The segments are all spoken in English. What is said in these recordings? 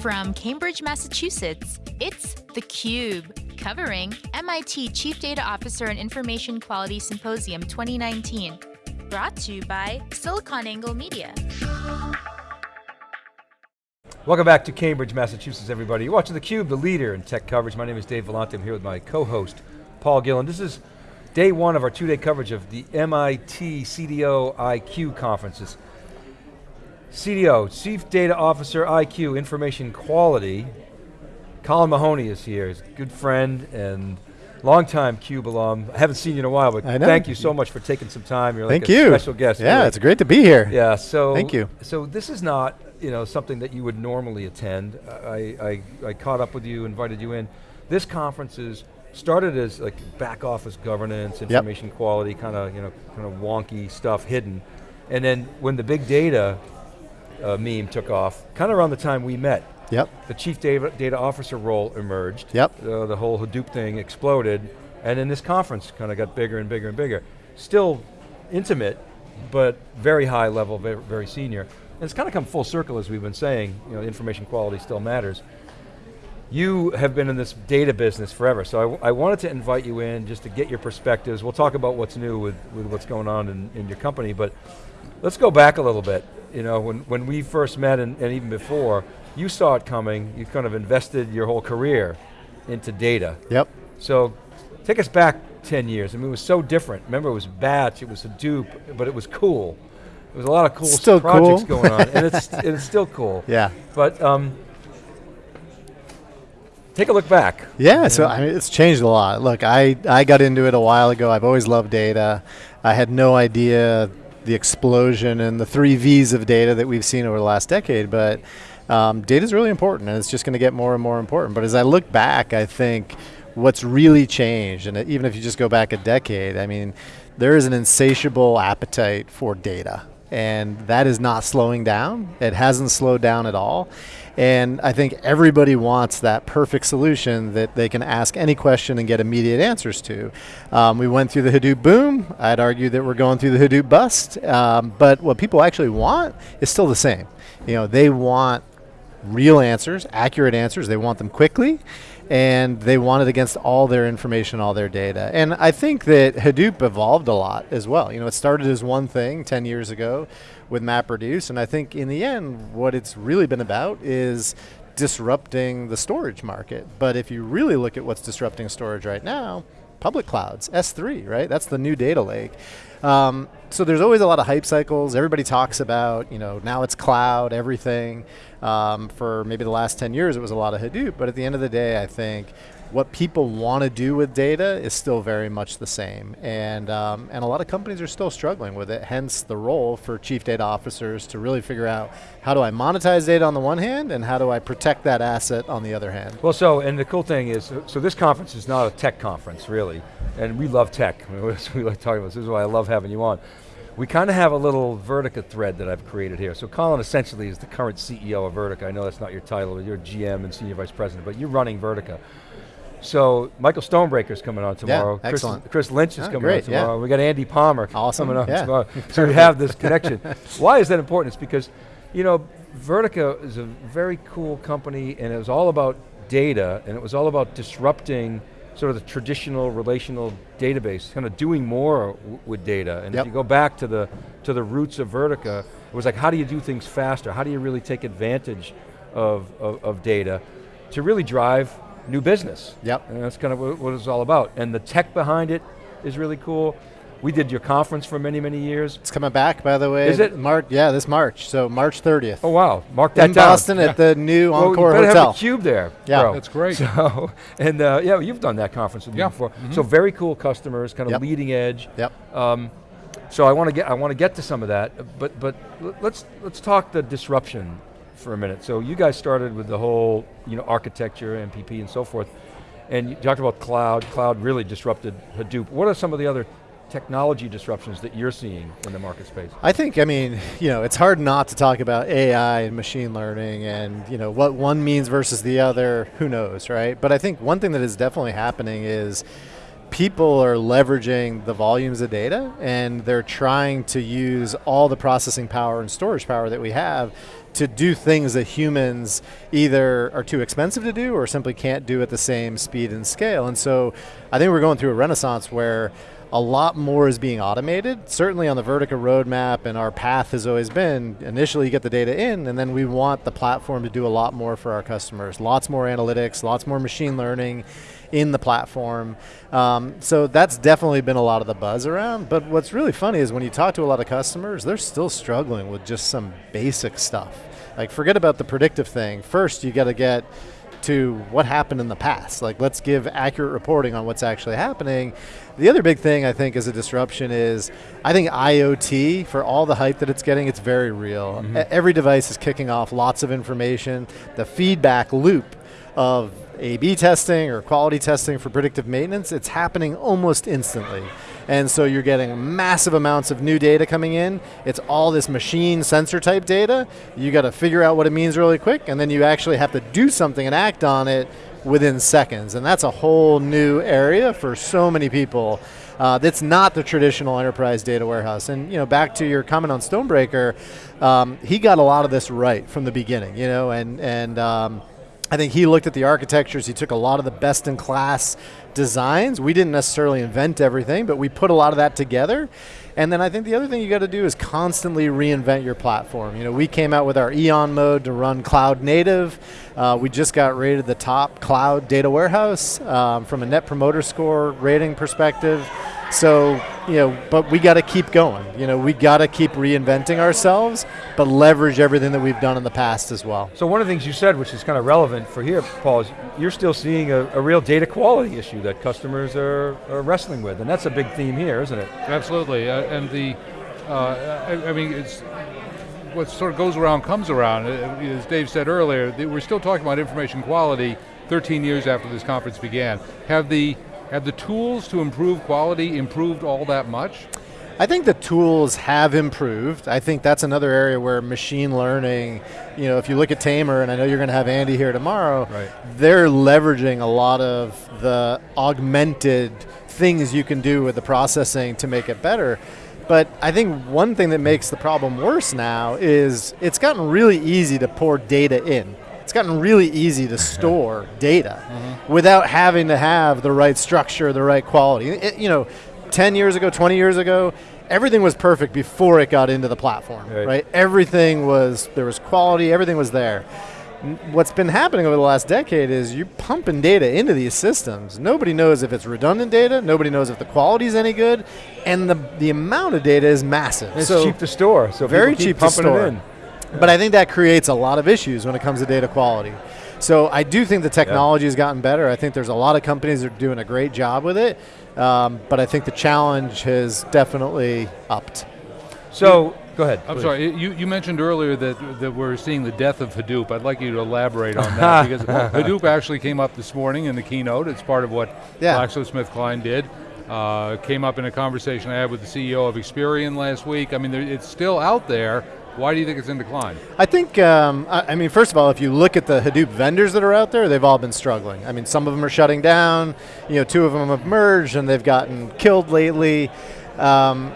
From Cambridge, Massachusetts, it's theCUBE, covering MIT Chief Data Officer and Information Quality Symposium 2019. Brought to you by SiliconANGLE Media. Welcome back to Cambridge, Massachusetts, everybody. You're watching theCUBE, the leader in tech coverage. My name is Dave Vellante, I'm here with my co-host, Paul Gillin. This is day one of our two-day coverage of the MIT CDO IQ conferences. CDO, Chief Data Officer IQ, Information Quality. Colin Mahony is here, he's a good friend and longtime CUBE alum. I haven't seen you in a while, but thank you so much for taking some time. You're like thank you. special guest. Yeah, really. it's great to be here. Yeah, so thank you. So this is not you know something that you would normally attend. I, I, I caught up with you, invited you in. This conference is started as like back office governance, information yep. quality, kind of you know kind of wonky stuff hidden, and then when the big data uh, meme took off, kind of around the time we met. Yep. The chief data, data officer role emerged. Yep. Uh, the whole Hadoop thing exploded, and then this conference kind of got bigger and bigger and bigger. Still intimate, but very high level, very, very senior. And it's kind of come full circle as we've been saying, you know, information quality still matters. You have been in this data business forever, so I, I, wanted to invite you in just to get your perspectives. We'll talk about what's new with, with what's going on in, in your company, but let's go back a little bit you know, when, when we first met and, and even before, you saw it coming, you kind of invested your whole career into data. Yep. So take us back 10 years. I mean, it was so different. Remember, it was batch, it was Hadoop, but it was cool. There was a lot of cool still projects cool. going on, and it's, it's still cool. Yeah. But um, take a look back. Yeah, so I mean, it's changed a lot. Look, I, I got into it a while ago. I've always loved data. I had no idea the explosion and the three V's of data that we've seen over the last decade, but um, data is really important and it's just going to get more and more important. But as I look back, I think what's really changed, and even if you just go back a decade, I mean, there is an insatiable appetite for data and that is not slowing down. It hasn't slowed down at all. And I think everybody wants that perfect solution that they can ask any question and get immediate answers to. Um, we went through the Hadoop boom. I'd argue that we're going through the Hadoop bust. Um, but what people actually want is still the same. You know, they want real answers, accurate answers. They want them quickly and they want it against all their information, all their data. And I think that Hadoop evolved a lot as well. You know, it started as one thing 10 years ago with MapReduce, and I think in the end, what it's really been about is disrupting the storage market. But if you really look at what's disrupting storage right now, public clouds, S3, right? That's the new data lake. Um, so there's always a lot of hype cycles. Everybody talks about, you know, now it's cloud, everything. Um, for maybe the last 10 years, it was a lot of Hadoop, but at the end of the day, I think what people want to do with data is still very much the same. And, um, and a lot of companies are still struggling with it, hence the role for chief data officers to really figure out how do I monetize data on the one hand and how do I protect that asset on the other hand. Well so, and the cool thing is, so this conference is not a tech conference really, and we love tech. we like talking about this, this is why I love having you on. We kind of have a little Vertica thread that I've created here. So Colin essentially is the current CEO of Vertica. I know that's not your title, but you're GM and Senior Vice President, but you're running Vertica. So Michael Stonebraker's coming on tomorrow. Yeah, excellent. Chris, Chris Lynch is oh, coming great, on tomorrow. Yeah. We got Andy Palmer awesome. coming on yeah. tomorrow. so we have this connection. Why is that important? It's because, you know, Vertica is a very cool company and it was all about data and it was all about disrupting sort of the traditional relational database, kind of doing more with data. And yep. if you go back to the, to the roots of Vertica, it was like how do you do things faster? How do you really take advantage of, of, of data to really drive new business. Yep. And that's kind of what, what it's all about. And the tech behind it is really cool. We did your conference for many, many years. It's coming back, by the way. Is it? March, yeah, this March, so March 30th. Oh wow, mark that In down. Boston yeah. at the new well, Encore you better Hotel. have a cube there. Yeah, bro. that's great. So, and uh, yeah, you've done that conference with me yeah. before. Mm -hmm. So very cool customers, kind of yep. leading edge. Yep. Um, so I want to get, I want to get to some of that, but but let's let's talk the disruption for a minute. So you guys started with the whole, you know, architecture, MPP, and so forth. And you talked about cloud, cloud really disrupted Hadoop. What are some of the other technology disruptions that you're seeing in the market space? I think, I mean, you know, it's hard not to talk about AI and machine learning and, you know, what one means versus the other, who knows, right? But I think one thing that is definitely happening is people are leveraging the volumes of data and they're trying to use all the processing power and storage power that we have to do things that humans either are too expensive to do or simply can't do at the same speed and scale. And so I think we're going through a renaissance where a lot more is being automated. Certainly on the Vertica roadmap, and our path has always been initially you get the data in, and then we want the platform to do a lot more for our customers. Lots more analytics, lots more machine learning in the platform. Um, so that's definitely been a lot of the buzz around. But what's really funny is when you talk to a lot of customers, they're still struggling with just some basic stuff. Like forget about the predictive thing. First, you got to get to what happened in the past. Like let's give accurate reporting on what's actually happening. The other big thing I think is a disruption is I think IoT for all the hype that it's getting, it's very real. Mm -hmm. Every device is kicking off lots of information. The feedback loop of a-B testing or quality testing for predictive maintenance, it's happening almost instantly. And so you're getting massive amounts of new data coming in. It's all this machine sensor type data. You got to figure out what it means really quick, and then you actually have to do something and act on it within seconds. And that's a whole new area for so many people. Uh, that's not the traditional enterprise data warehouse. And you know, back to your comment on Stonebraker, um, he got a lot of this right from the beginning. You know, and and um, I think he looked at the architectures, he took a lot of the best in class designs. We didn't necessarily invent everything, but we put a lot of that together. And then I think the other thing you got to do is constantly reinvent your platform. You know, we came out with our Eon mode to run cloud native. Uh, we just got rated the top cloud data warehouse um, from a net promoter score rating perspective. So, you know, but we got to keep going. You know, we got to keep reinventing ourselves, but leverage everything that we've done in the past as well. So one of the things you said, which is kind of relevant for here, Paul, is you're still seeing a, a real data quality issue that customers are, are, wrestling with, and that's a big theme here, isn't it? Absolutely, uh, and the, uh, I, I, mean, it's, what sort of goes around comes around. Uh, as Dave said earlier, we're still talking about information quality 13 years after this conference began. Have the have the tools to improve quality improved all that much? I think the tools have improved. I think that's another area where machine learning, you know, if you look at Tamr, and I know you're going to have Andy here tomorrow, right. they're leveraging a lot of the augmented things you can do with the processing to make it better. But I think one thing that makes the problem worse now is it's gotten really easy to pour data in it's gotten really easy to store data mm-hmm. without having to have the right structure, the right quality. It, you know, 10 years ago, 20 years ago, everything was perfect before it got into the platform, right. right? Everything was, there was quality, everything was there. What's been happening over the last decade is you're pumping data into these systems. Nobody knows if it's redundant data, nobody knows if the quality is any good, and the, the amount of data is massive. It's so cheap to store, so very cheap to store. But I think that creates a lot of issues when it comes to data quality. So I do think the technology yeah. has gotten better. I think there's a lot of companies that are doing a great job with it, um, but I think the challenge has definitely upped. So, go ahead. I'm please. sorry, you, you mentioned earlier that, that we're seeing the death of Hadoop. I'd like you to elaborate on that because Hadoop actually came up this morning in the keynote. It's part of what yeah. GlaxoSmithKline did. Uh, came up in a conversation I had with the CEO of Experian last week. I mean, it's still out there, why do you think it's in decline? I think, um, I, I, mean, first of all, if you look at the Hadoop vendors that are out there, they've all been struggling. I mean, some of them are shutting down, you know, two of them have merged and they've gotten killed lately. Um,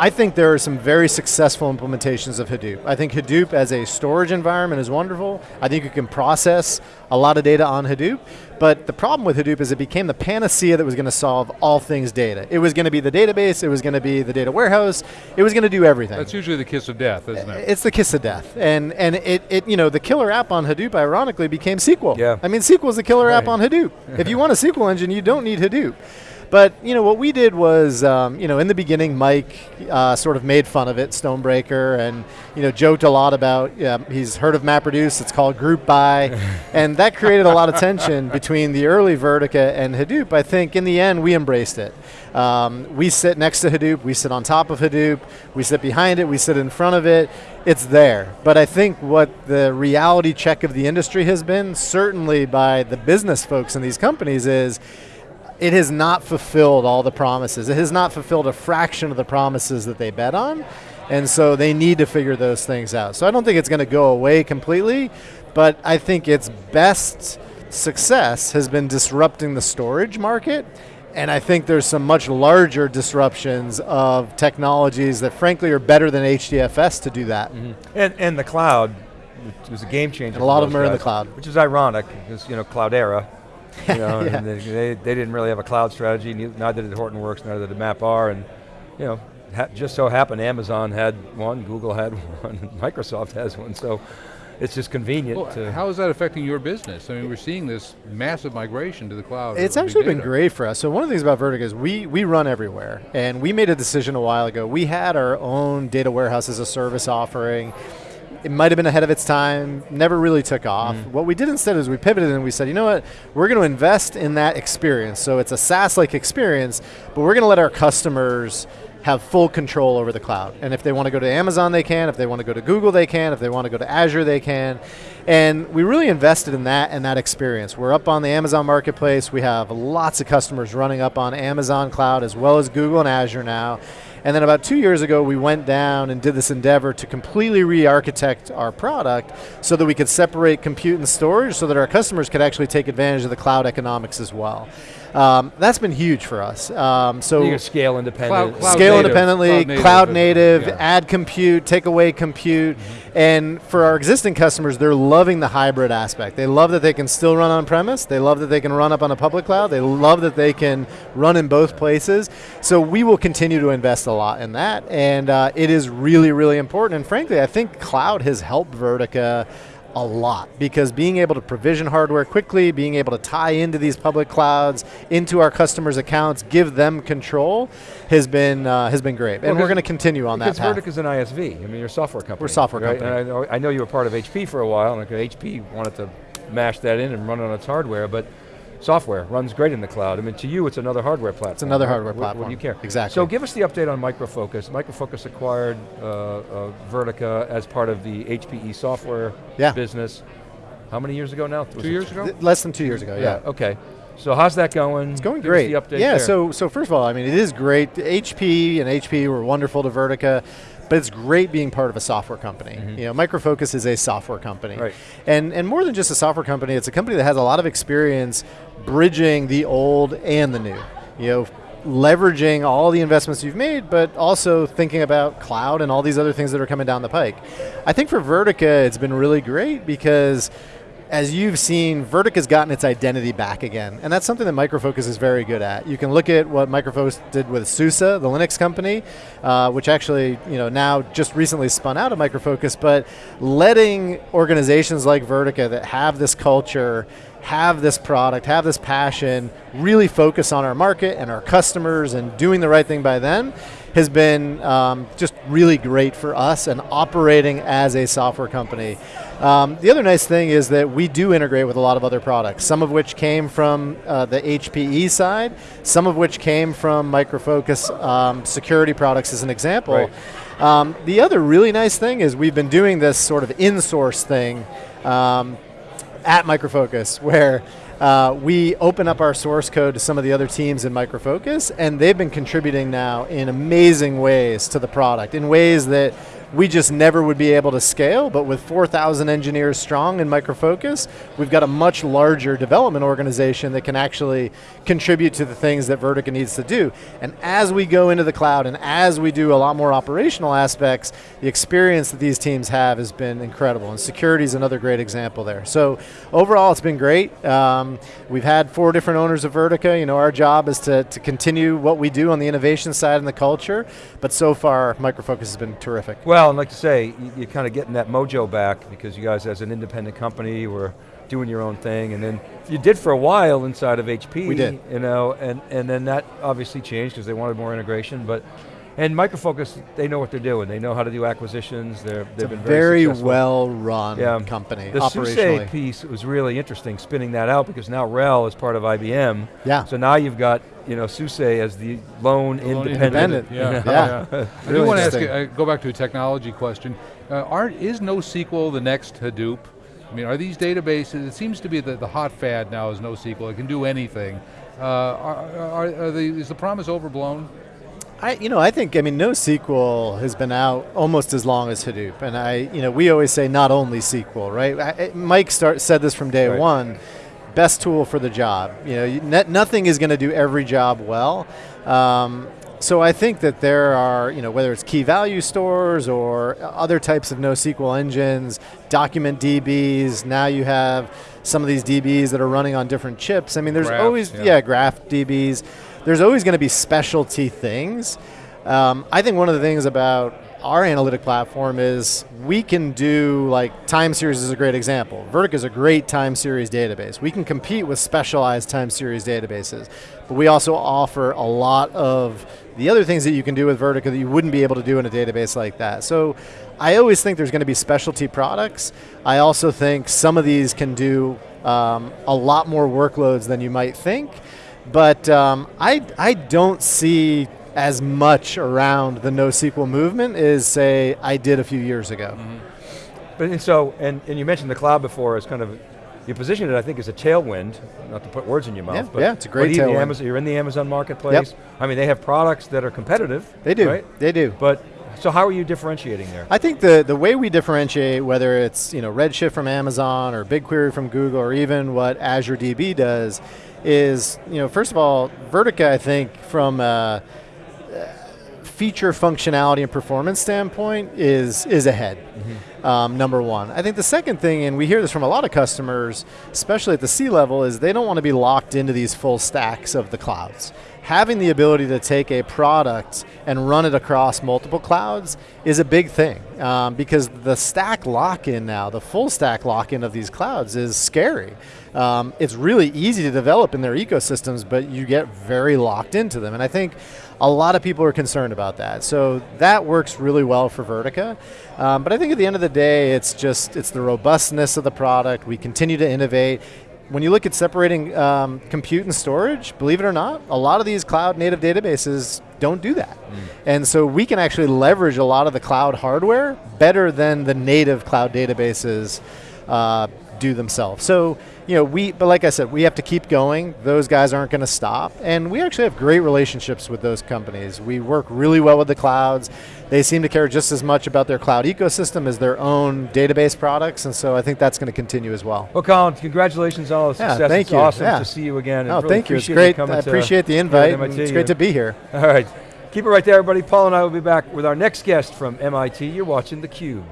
I think there are some very successful implementations of Hadoop. I think Hadoop as a storage environment is wonderful. I think you can process a lot of data on Hadoop, but the problem with Hadoop is it became the panacea that was going to solve all things data. It was going to be the database, it was going to be the data warehouse, it was going to do everything. That's usually the kiss of death, isn't it? It's the kiss of death. And and it, it you know, the killer app on Hadoop ironically became SQL. Yeah. I mean SQL is the killer right. app on Hadoop. if you want a SQL engine, you don't need Hadoop. But you know what we did was, um, you know, in the beginning, Mike uh, sort of made fun of it, Stonebraker, and you know joked a lot about. Yeah, he's heard of MapReduce. It's called Group By, and that created a lot of tension between the early Vertica and Hadoop. I think in the end we embraced it. Um, we sit next to Hadoop. We sit on top of Hadoop. We sit behind it. We sit in front of it. It's there. But I think what the reality check of the industry has been, certainly by the business folks in these companies, is it has not fulfilled all the promises. It has not fulfilled a fraction of the promises that they bet on. And so they need to figure those things out. So I don't think it's going to go away completely, but I think its best success has been disrupting the storage market. And I think there's some much larger disruptions of technologies that frankly are better than HDFS to do that. Mm -hmm. And, and the cloud it was a game changer. And a lot of them are in the cloud. Which is ironic, because, you know, Cloudera, you know, yeah. and they, they, they, didn't really have a cloud strategy, neither did Hortonworks, neither did MapR, and, you know, just so happened Amazon had one, Google had one, Microsoft has one, so it's just convenient well, How is that affecting your business? I mean, we're seeing this massive migration to the cloud. It's actually been great for us. So one of the things about Vertica is we, we run everywhere, and we made a decision a while ago. We had our own data warehouse as a service offering. It might have been ahead of its time, never really took off. Mm. What we did instead is we pivoted and we said, you know what, we're going to invest in that experience. So it's a SaaS-like experience, but we're going to let our customers have full control over the cloud. And if they want to go to Amazon, they can. If they want to go to Google, they can. If they want to go to Azure, they can. And we really invested in that and that experience. We're up on the Amazon Marketplace. We have lots of customers running up on Amazon Cloud as well as Google and Azure now. And then about two years ago, we went down and did this endeavor to completely re-architect our product so that we could separate compute and storage so that our customers could actually take advantage of the cloud economics as well. Um, that's been huge for us. Um, so you scale independent, cloud, cloud scale native, independently, cloud native, cloud native yeah. add compute, take away compute, mm -hmm. and for our existing customers, they're loving the hybrid aspect. They love that they can still run on premise. They love that they can run up on a public cloud. They love that they can run in both places. So we will continue to invest a lot in that, and uh, it is really, really important. And frankly, I think cloud has helped Vertica a lot because being able to provision hardware quickly, being able to tie into these public clouds, into our customers' accounts, give them control, has been uh, has been great, well, and we're going to continue on that path. Because Vertic is an ISV. I mean, you're a software company. We're a software right? company. And I know, I know you were part of HP for a while, and HP wanted to mash that in and run on its hardware, but software runs great in the cloud. I mean, to you, it's another hardware platform. It's another right? hardware platform. What, do you care? Exactly. So give us the update on Micro Focus. Micro Focus acquired uh, uh, Vertica as part of the HPE software yeah. business. How many years ago now? Was two years ago? Less than two years ago, yeah. yeah. Okay. So how's that going? It's going Give great. yeah, there. so so first of all, I mean, it is great. HP and HP were wonderful to Vertica but it's great being part of a software company. Mm -hmm. You know, Micro Focus is a software company. Right. And, and more than just a software company, it's a company that has a lot of experience bridging the old and the new. You know, leveraging all the investments you've made, but also thinking about cloud and all these other things that are coming down the pike. I think for Vertica, it's been really great because as you've seen, Vertic has gotten its identity back again, and that's something that Micro Focus is very good at. You can look at what Micro Focus did with SUSE, the Linux company, uh, which actually, you know, now just recently spun out of Micro Focus, but letting organizations like Vertica that have this culture have this product, have this passion, really focus on our market and our customers and doing the right thing by them has been um, just really great for us and operating as a software company. Um, the other nice thing is that we do integrate with a lot of other products, some of which came from uh, the HPE side, some of which came from Micro Focus um, security products as an example. Right. Um, the other really nice thing is we've been doing this sort of in-source thing um, at Micro Focus where uh, we open up our source code to some of the other teams in Micro Focus, and they've been contributing now in amazing ways to the product, in ways that we just never would be able to scale, but with 4,000 engineers strong in Micro Focus, we've got a much larger development organization that can actually contribute to the things that Vertica needs to do. And as we go into the cloud and as we do a lot more operational aspects, the experience that these teams have has been incredible, and security is another great example there. So overall, it's been great. Um, we've had four different owners of Vertica. You know, our job is to, to continue what we do on the innovation side and the culture, but so far, Micro Focus has been terrific. Well, well, and like to say, you, are kind of getting that mojo back because you guys as an independent company were doing your own thing, and then you did for a while inside of HP. We did. You know, and, and then that obviously changed because they wanted more integration, but and Micro Focus, they know what they're doing. They know how to do acquisitions. They're, they've been very, very well run yeah. company. The SUSE piece was really interesting, spinning that out because now RHEL is part of IBM. Yeah. So now you've got you know, SUSE as the lone, lone independent. independent. Yeah, yeah. yeah. I do want to ask, you, uh, go back to a technology question. Uh, aren't, is NoSQL the next Hadoop? I mean, are these databases, it seems to be that the hot fad now is NoSQL, it can do anything. Uh, are, are, are the, is the promise overblown? I, you know, I think, I mean, NoSQL has been out almost as long as Hadoop, and I, you know, we always say not only SQL, right? I, Mike start, said this from day right. one, best tool for the job. You know, nothing is going to do every job well. Um, so I think that there are, you know, whether it's key value stores or other types of NoSQL engines, document DBs, now you have some of these DBs that are running on different chips. I mean, there's graph, always, yeah. yeah, graph DBs. There's always going to be specialty things. Um, I think one of the things about our analytic platform is we can do like time series is a great example. Vertica is a great time series database. We can compete with specialized time series databases, but we also offer a lot of the other things that you can do with Vertica that you wouldn't be able to do in a database like that. So I always think there's going to be specialty products. I also think some of these can do um, a lot more workloads than you might think. But um, I, I don't see as much around the NoSQL movement as say I did a few years ago. Mm -hmm. But and so, and, and you mentioned the cloud before as kind of, you positioned it I think as a tailwind, not to put words in your mouth, yeah, but yeah, it's a great tailwind. Amazon, you're in the Amazon marketplace. Yep. I mean, they have products that are competitive. They do, right? they do. But so how are you differentiating there? I think the, the way we differentiate, whether it's you know Redshift from Amazon or BigQuery from Google or even what Azure DB does, is you know first of all, Vertica I think from uh, feature functionality and performance standpoint is is ahead. Mm -hmm. um, number one. I think the second thing, and we hear this from a lot of customers, especially at the C level, is they don't want to be locked into these full stacks of the clouds. Having the ability to take a product and run it across multiple clouds is a big thing um, because the stack lock-in now, the full stack lock-in of these clouds is scary. Um, it's really easy to develop in their ecosystems, but you get very locked into them. And I think a lot of people are concerned about that. So that works really well for Vertica. Um, but I think at the end of the day, it's just, it's the robustness of the product. We continue to innovate. When you look at separating um, compute and storage, believe it or not, a lot of these cloud native databases don't do that. Mm. And so we can actually leverage a lot of the cloud hardware better than the native cloud databases uh, do themselves. So you know, we, but like I said, we have to keep going. Those guys aren't going to stop. And we actually have great relationships with those companies. We work really well with the clouds. They seem to care just as much about their cloud ecosystem as their own database products, and so I think that's going to continue as well. Well, Colin, congratulations on all the success. Yeah, thank it's you. awesome yeah. to see you again. Oh, really thank you. It's great. I appreciate the invite. It's great to be here. All right. Keep it right there, everybody. Paul and I will be back with our next guest from MIT. You're watching theCUBE.